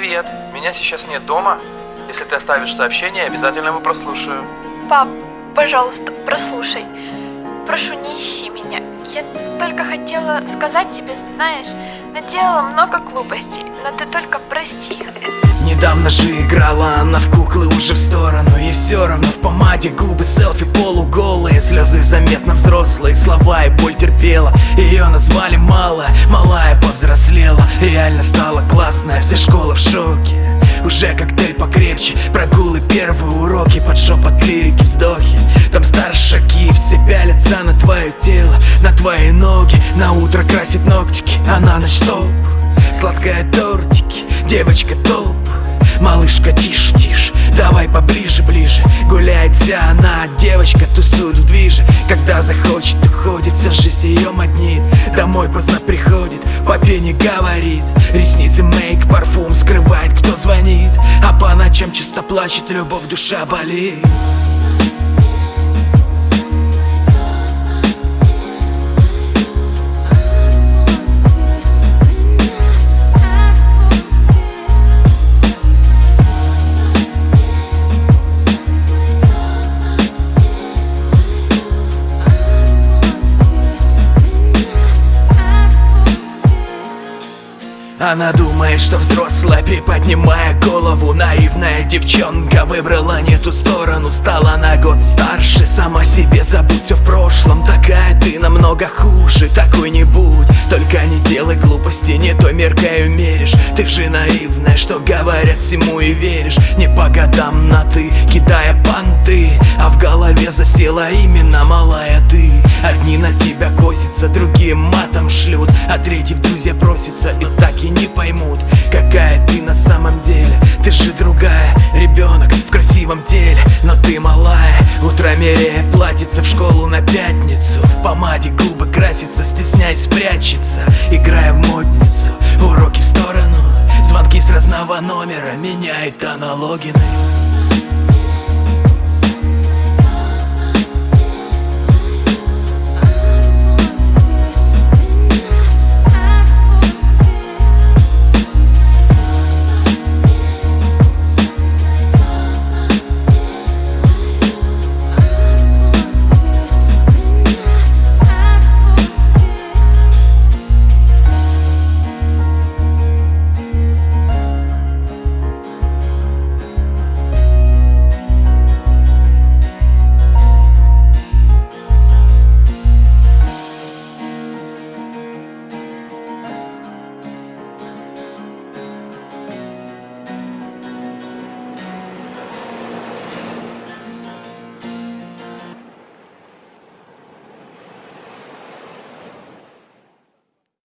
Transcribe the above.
меня сейчас нет дома. Если ты оставишь сообщение, обязательно его прослушаю. Пап, пожалуйста, прослушай. Прошу, не ищи меня. Я только хотела сказать тебе, знаешь, наделала много глупостей, но ты только прости. Недавно же играла она в куклы уже в сторону И все равно в помаде губы селфи полуголые Слезы заметно взрослые, слова и боль терпела Ее назвали малая, малая повзрослела Реально стала классная, вся школа в шоке уже коктейль покрепче Прогулы, первые уроки Под шепот лирики, пялятся на твое тело На твои ноги. На утро красит ногтики А на ночь топ Сладкая тортики Девочка топ Малышка, тише, тише, давай поближе, ближе. Гуляет вся она, девочка тусует в движе. Когда захочет, уходит, вся жизнь ее моднит. Домой поздно приходит, папе не говорит. Ресницы, мейк, парфум скрывает, кто звонит. А по ночам часто плачет, любовь, душа болит Она думает, что взрослая, приподнимая голову. Наивная девчонка выбрала не ту сторону. Стала на год старше, сама себе забудь. Все в прошлом Такая ты намного хуже, такой не будь Только не делай глупости, не той меркой меришь Ты же наивная, что говорят всему и веришь. Не по годам на ты, кидая понты А в голове засела именно малая ты Одни на тебя косятся, другие матом шлют А третий в друзья просится и так и не поймут Какая ты на самом деле. Ты же другая, ребенок в красивом теле Но ты малая, утро меряя платится в школу на пятницу В помаде губы красится, стесняясь спрячется Играя в модницу, уроки в сторону Звонки с разного номера меняет аналогины